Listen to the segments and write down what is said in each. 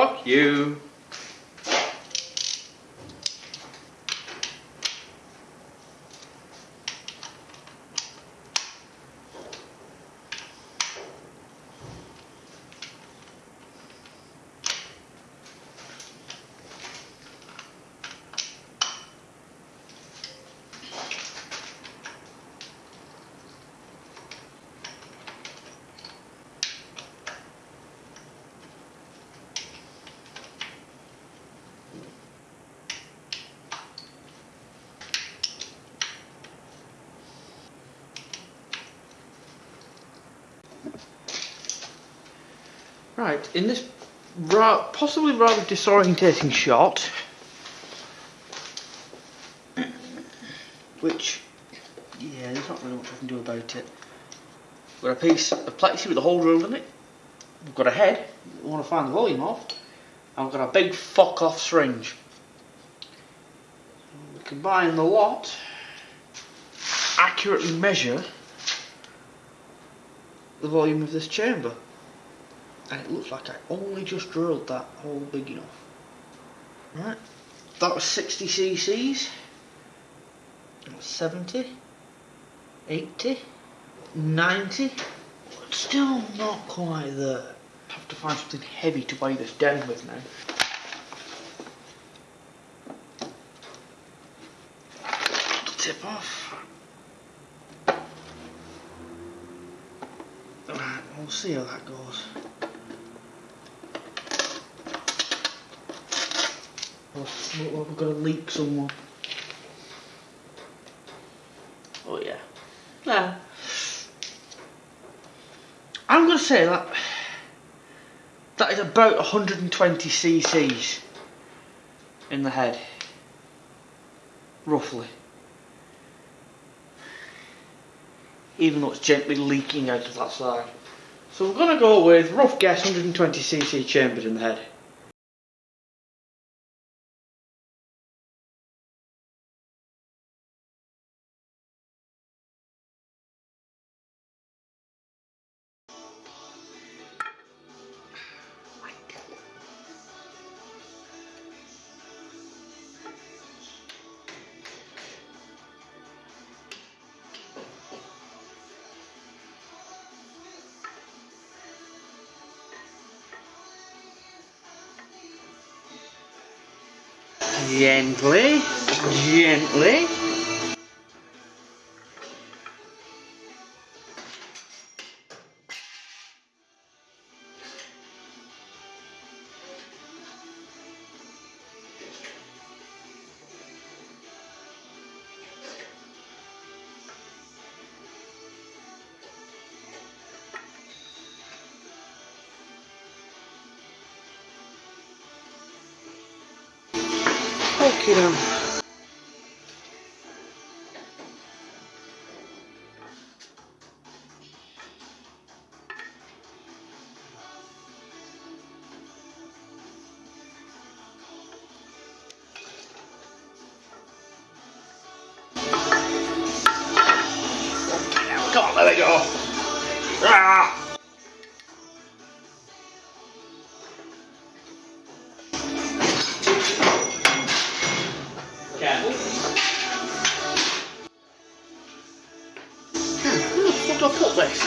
Fuck you. Right, in this ra possibly rather disorientating shot, which, yeah, there's not really much I can do about it. We've got a piece of plexi with a hole drilled in it. We've got a head, we want to find the volume of, and we've got a big fuck off syringe. We combine the lot, accurately measure the volume of this chamber and it looks like I only just drilled that hole big enough. Right, that was 60 cc's, 70, 80, 90, but still not quite there. I have to find something heavy to weigh this down with now. Tip off. Right, we'll see how that goes. Look like we've got a leak somewhere. Oh yeah. Yeah. I'm going to say that that is about 120 cc's in the head. Roughly. Even though it's gently leaking out of that side. So we're going to go with, rough guess, 120 cc chambers in the head. Gently, gently. Okay then. Do I put this?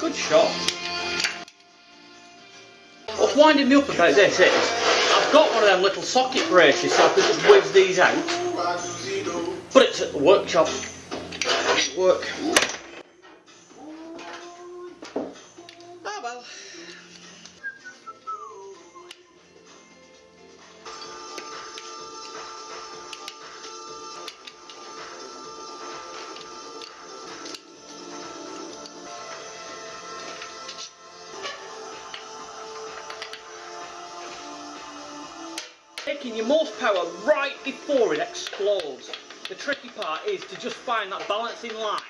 Good shot. What's winding me up about this is, I've got one of them little socket braces so I can just whiz these out, but it at the workshop. Work. Ah well. Taking your most power right before it explodes. The tricky part is to just find that balancing line.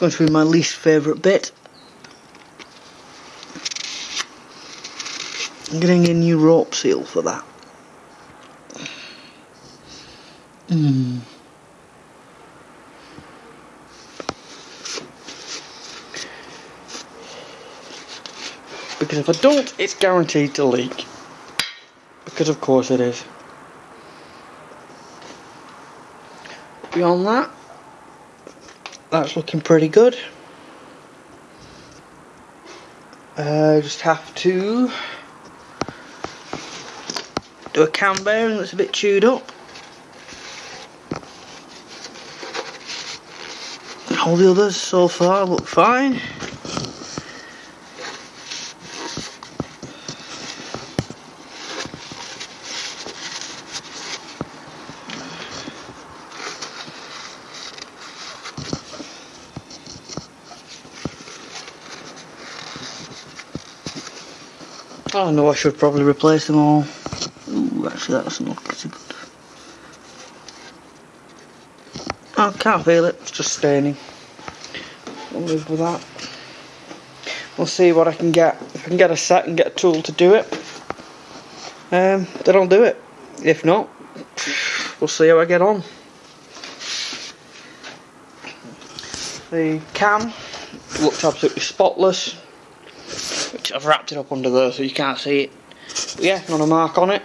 That's going to be my least favourite bit. I'm getting a new rope seal for that. Hmm. Because if I don't, it's guaranteed to leak. Because of course it is. Beyond that, that's looking pretty good. Uh, just have to do a cam bearing that's a bit chewed up. All the others so far look fine. Oh no, I should probably replace them all. Ooh, actually that doesn't look good. I can't feel it, it's just staining. I'll live with that. We'll see what I can get. If I can get a set and get a tool to do it, um, then I'll do it. If not, we'll see how I get on. The cam looked absolutely spotless I've wrapped it up under there so you can't see it. But yeah, not a mark on it.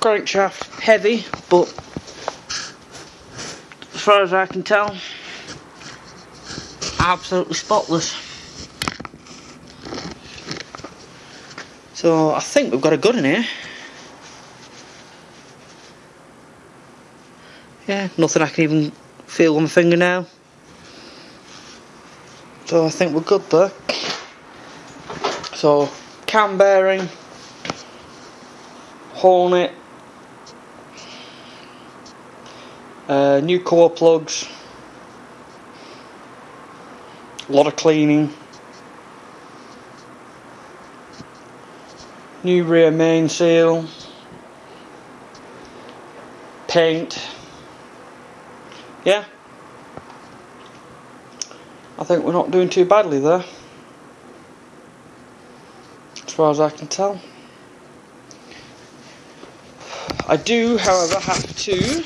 Crankshaft, heavy, but as far as I can tell, absolutely spotless. So I think we've got a good in here. Yeah, nothing I can even feel on my finger now. So I think we're good there. So cam bearing, hone it, uh, new core plugs, a lot of cleaning, new rear main seal, paint, yeah. I think we're not doing too badly there. As far as I can tell. I do, however, have to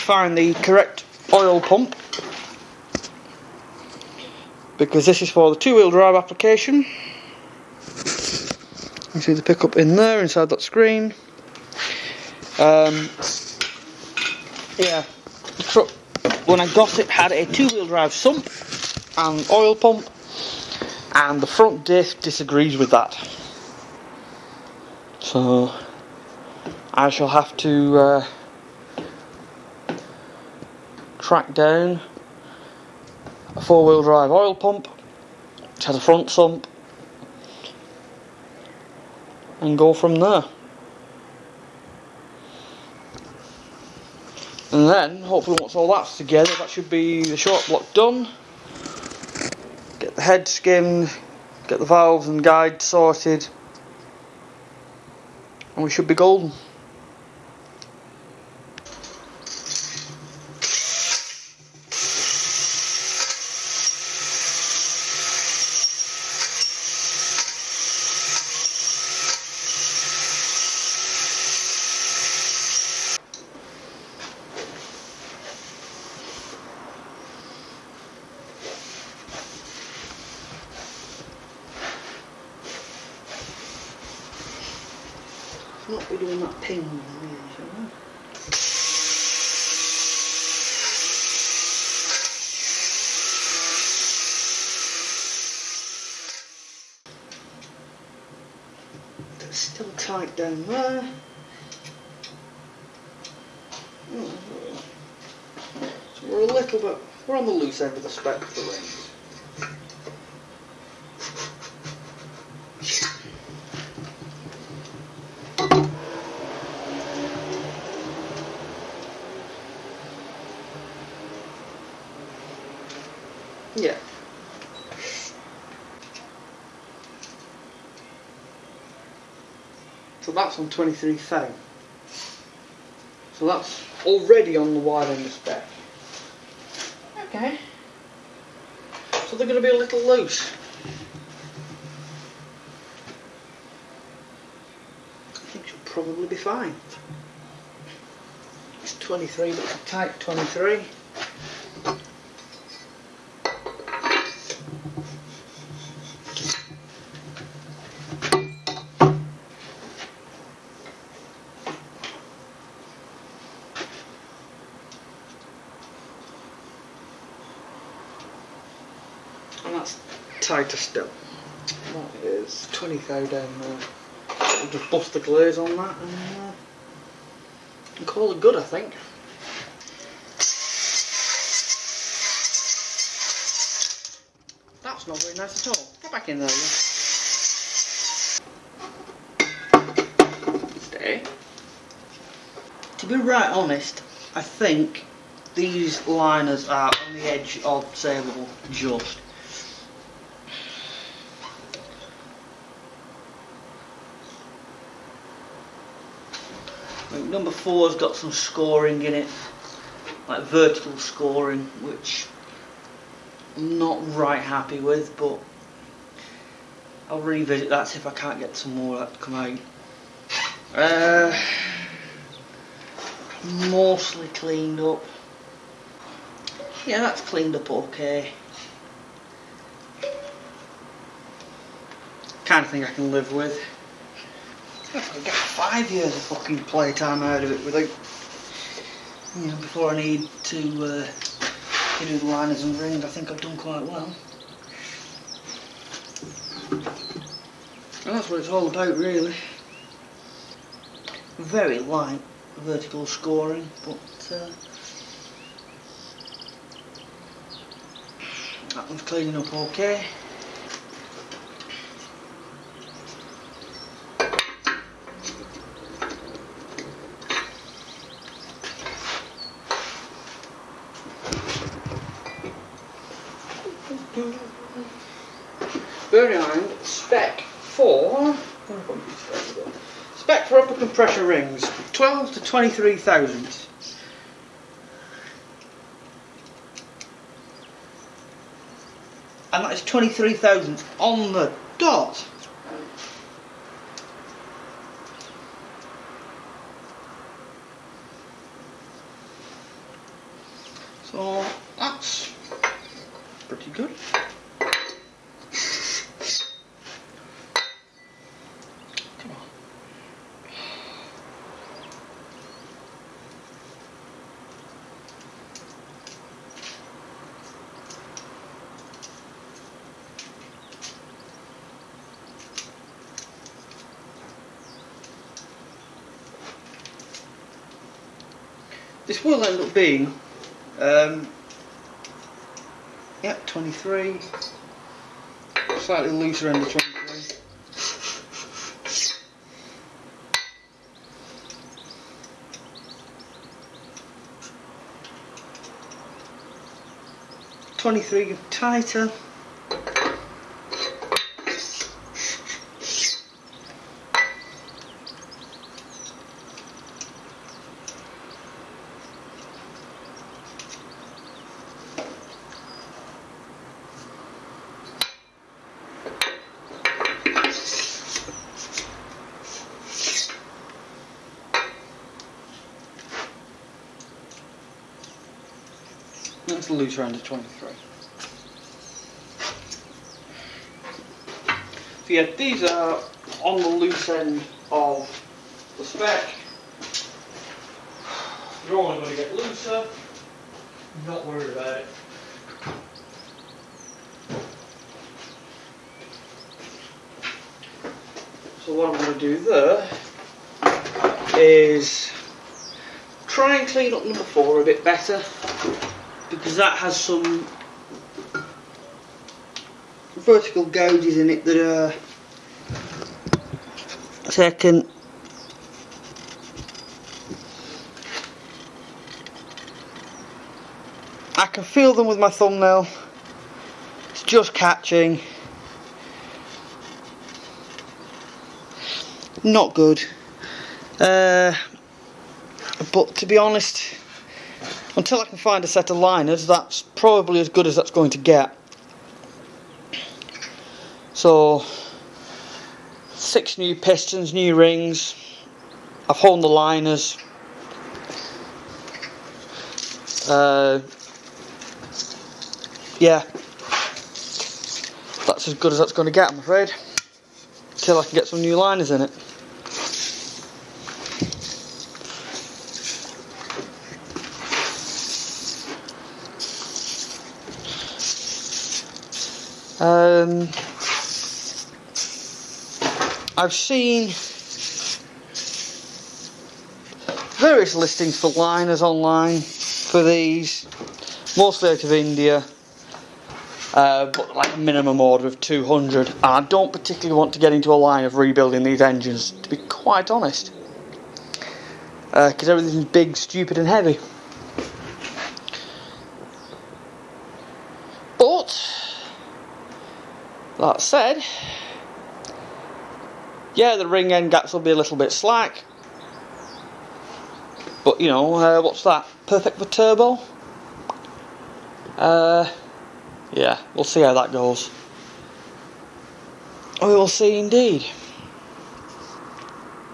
find the correct oil pump because this is for the two-wheel drive application. You see the pickup in there inside that screen. Um, yeah, when I got it, had a two-wheel drive sump and oil pump. and the front disc disagrees with that. So I shall have to uh, track down a four-wheel drive oil pump which has a front sump and go from there. And then, hopefully once all that's together, that should be the short block done. Get the head skimmed, get the valves and guide sorted, and we should be golden. not be doing that ping really, shall we? It's still tight down there. So we're a little bit, we're on the loose end of the spec So that's on 23,000. So that's already on the wide end of spec. Okay. So they're going to be a little loose. I think she'll probably be fine. It's 23, but it's a tight 23. and that's tighter still. That is 20 thou down there. We'll just bust the glaze on that and, uh, and call it good I think. That's not very nice at all. Get back in there. Stay. To be right honest, I think these liners are on the edge of saleable just. Number four's got some scoring in it, like vertical scoring, which I'm not right happy with, but I'll revisit that if I can't get some more of that to come out. Uh, mostly cleaned up. Yeah, that's cleaned up okay. Kind of thing I can live with. I get five years of fucking playtime out of it without, you know, before I need to, uh, to do the liners and rings. I think I've done quite well. And that's what it's all about, really. Very light vertical scoring, but uh, that one's cleaning up okay. Bearing in mind, spec for spec for upper compression rings, 12 to 23 thousandths. And that is 23 thousandths on the dot. So that's pretty good. Come on. This will end up being, um, yep, 23, slightly looser end of 23. Twenty-three tighter. That's loose round of 23. So yeah, these are on the loose end of the spec. You're only going to get looser. Not worried about it. So what I'm going to do there is try and clean up number four a bit better because that has some vertical gouges in it that are taken I can feel them with my thumbnail. It's just catching. Not good. Uh, but to be honest until I can find a set of liners that's probably as good as that's going to get. So six new pistons new rings. I've honed the liners. Uh, yeah. That's as good as that's going to get I'm afraid. Until I can get some new liners in it Um, I've seen various listings for liners online for these, mostly out of India, uh, but like a minimum order of 200. And I don't particularly want to get into a line of rebuilding these engines, to be quite honest, because uh, everything's big, stupid, and heavy. That said, yeah, the ring end gaps will be a little bit slack. But, you know, uh, what's that? Perfect for turbo? Uh, yeah, we'll see how that goes. We will see indeed.